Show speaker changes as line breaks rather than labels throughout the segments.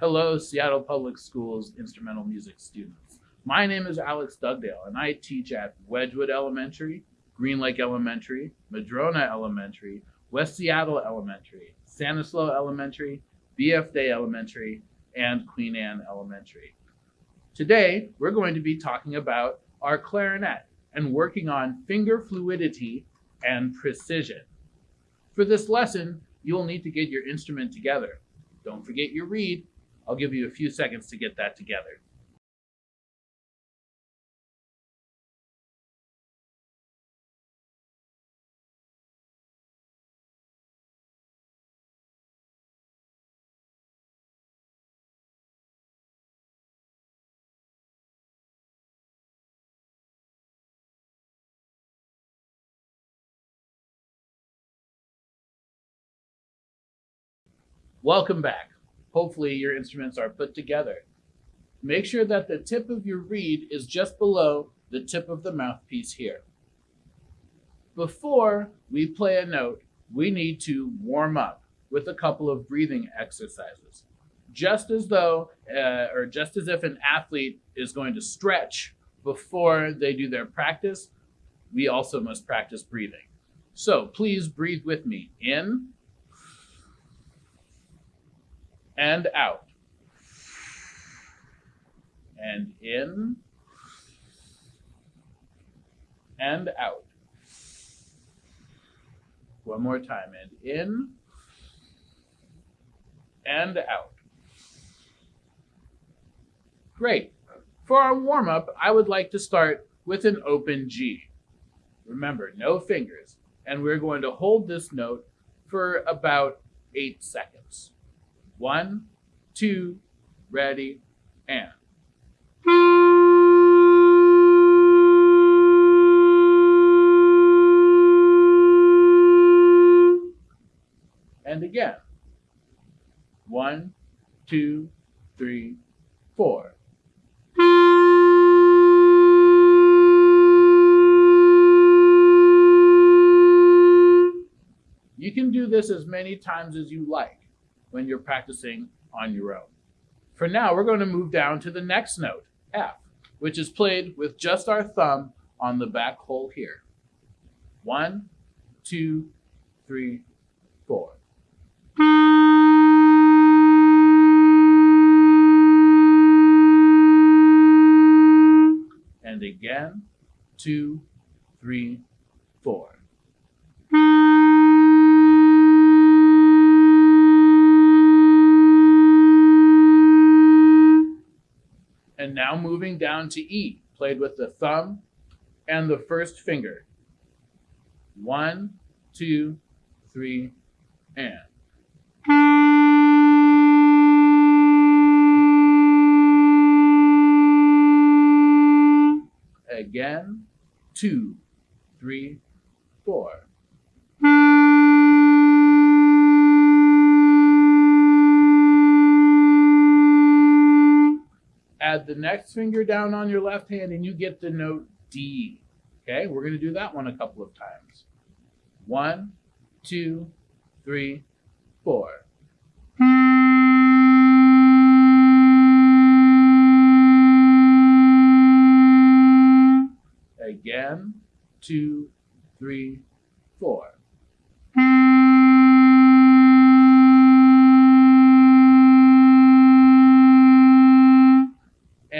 Hello, Seattle Public Schools instrumental music students. My name is Alex Dugdale, and I teach at Wedgwood Elementary, Green Lake Elementary, Madrona Elementary, West Seattle Elementary, Sanislo Elementary, BF Day Elementary, and Queen Anne Elementary. Today, we're going to be talking about our clarinet and working on finger fluidity and precision. For this lesson, you'll need to get your instrument together. Don't forget your reed. I'll give you a few seconds to get that together. Welcome back. Hopefully your instruments are put together. Make sure that the tip of your reed is just below the tip of the mouthpiece here. Before we play a note, we need to warm up with a couple of breathing exercises. Just as though, uh, or just as if an athlete is going to stretch before they do their practice, we also must practice breathing. So please breathe with me. In and out. And in and out. One more time. And in and out. Great. For our warm up, I would like to start with an open G. Remember, no fingers. And we're going to hold this note for about eight seconds. One, two, ready, and. And again. One, two, three, four. You can do this as many times as you like when you're practicing on your own. For now, we're going to move down to the next note, F, which is played with just our thumb on the back hole here. One, two, three, four. And again, two, three, now moving down to E, played with the thumb and the first finger. One, two, three, and. Again, two, three, four. Add the next finger down on your left hand and you get the note D. Okay, we're going to do that one a couple of times. One, two, three, four. Again, two, three, four.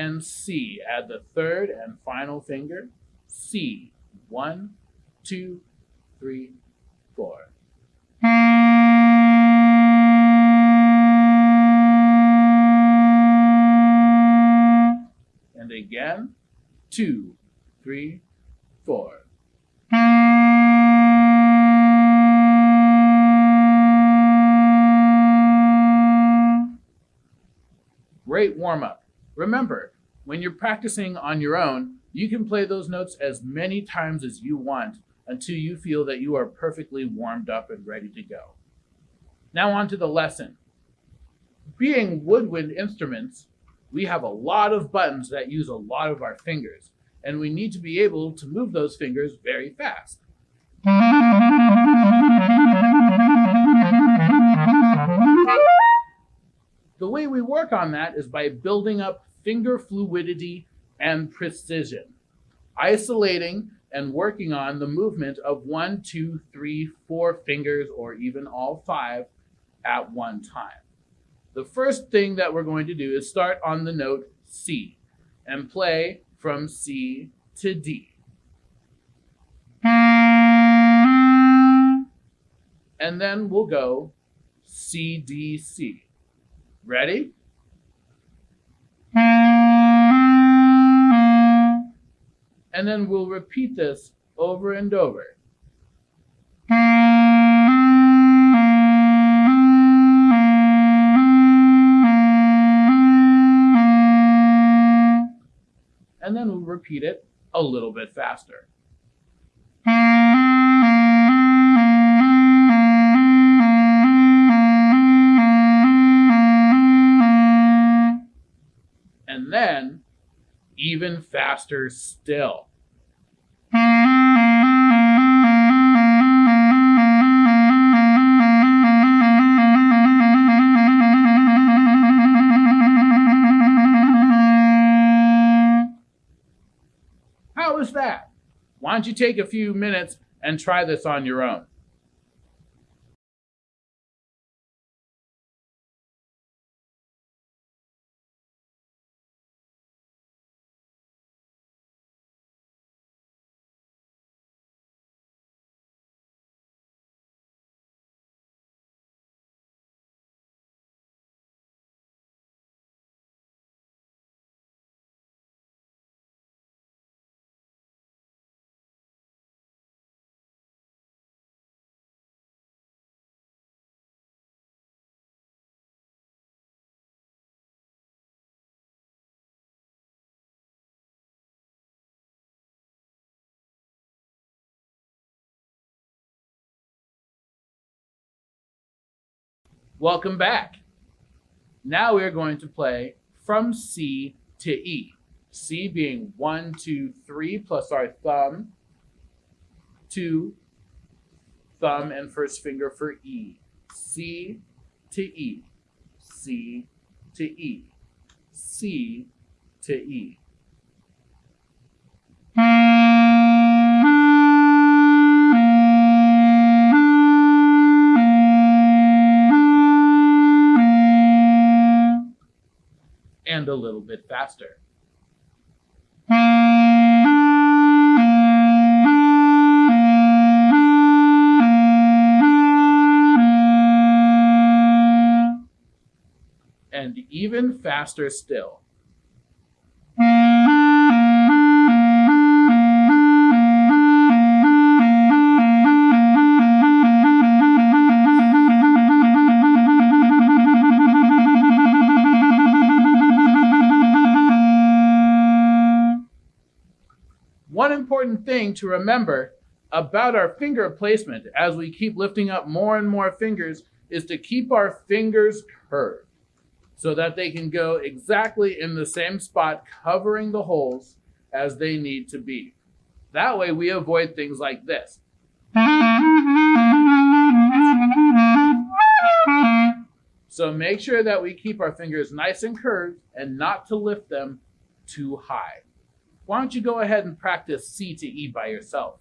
And C. Add the third and final finger. C. One, two, three, four. And again, two, three, four. Great warm up. Remember, when you're practicing on your own, you can play those notes as many times as you want until you feel that you are perfectly warmed up and ready to go. Now on to the lesson. Being woodwind instruments, we have a lot of buttons that use a lot of our fingers, and we need to be able to move those fingers very fast. The way we work on that is by building up finger fluidity and precision, isolating and working on the movement of one, two, three, four fingers, or even all five at one time. The first thing that we're going to do is start on the note C and play from C to D. And then we'll go C, D, C. Ready? And then we'll repeat this over and over. And then we'll repeat it a little bit faster. And then even faster still. Why don't you take a few minutes and try this on your own? Welcome back. Now we're going to play from C to E. C being one, two, three, plus our thumb, two, thumb and first finger for E. C to E. C to E. C to E. A little bit faster. And even faster still. One important thing to remember about our finger placement as we keep lifting up more and more fingers is to keep our fingers curved so that they can go exactly in the same spot, covering the holes as they need to be. That way, we avoid things like this. So make sure that we keep our fingers nice and curved and not to lift them too high. Why don't you go ahead and practice C to E by yourself?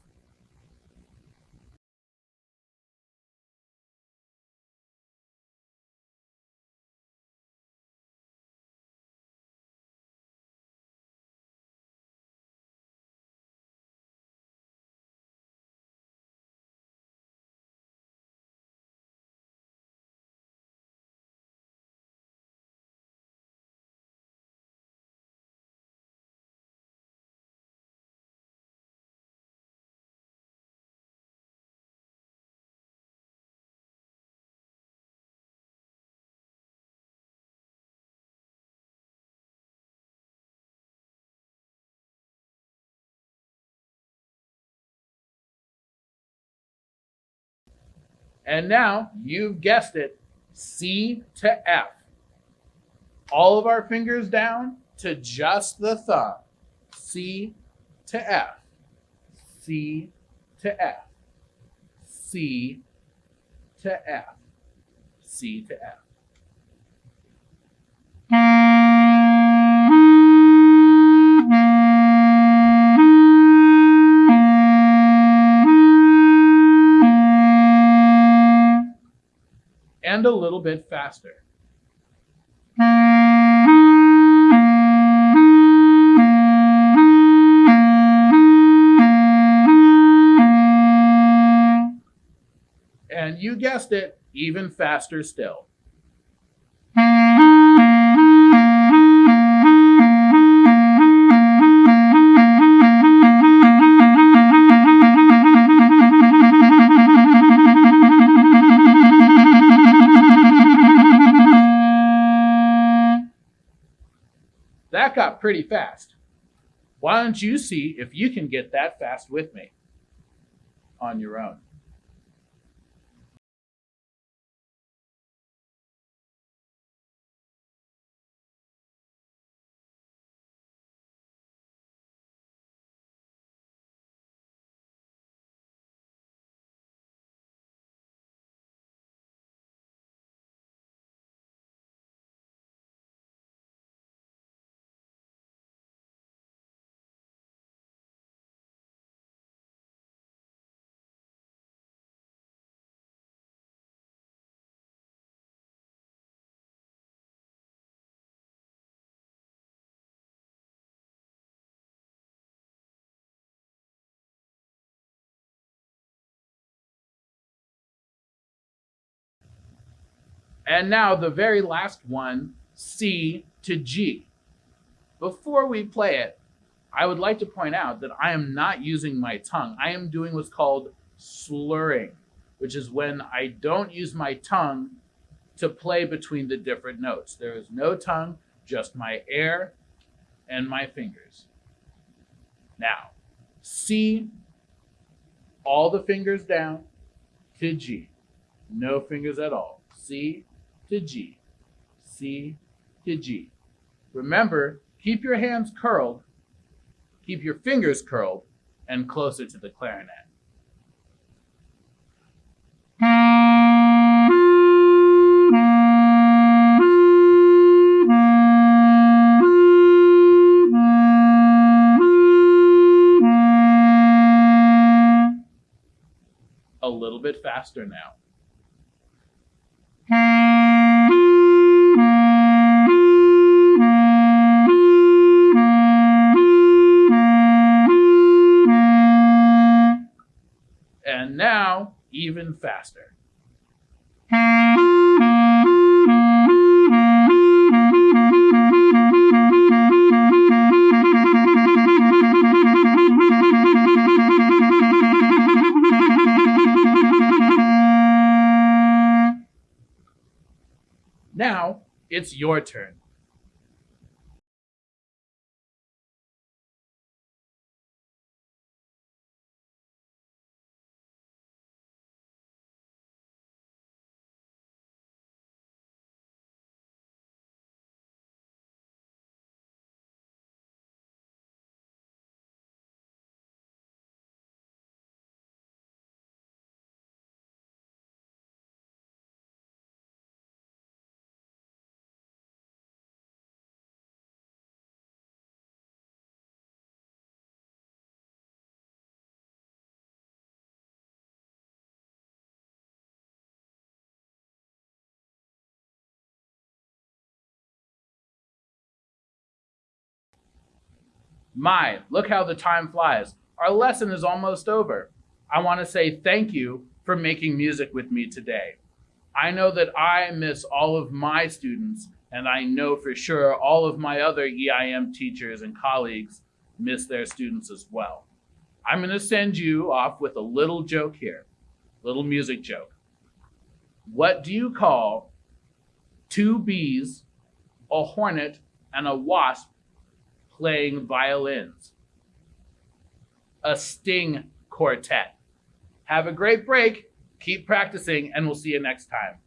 And now, you've guessed it, C to F. All of our fingers down to just the thumb. C to F. C to F. C to F. C to F. little bit faster. And you guessed it, even faster still. Pretty fast. Why don't you see if you can get that fast with me on your own? And now the very last one, C to G. Before we play it, I would like to point out that I am not using my tongue. I am doing what's called slurring, which is when I don't use my tongue to play between the different notes. There is no tongue, just my air and my fingers. Now, C, all the fingers down to G. No fingers at all. C to G, C to G. Remember, keep your hands curled, keep your fingers curled, and closer to the clarinet. A little bit faster now. Even faster. Now, it's your turn. My, look how the time flies. Our lesson is almost over. I want to say thank you for making music with me today. I know that I miss all of my students, and I know for sure all of my other EIM teachers and colleagues miss their students as well. I'm going to send you off with a little joke here, little music joke. What do you call two bees, a hornet, and a wasp playing violins. A sting quartet. Have a great break, keep practicing, and we'll see you next time.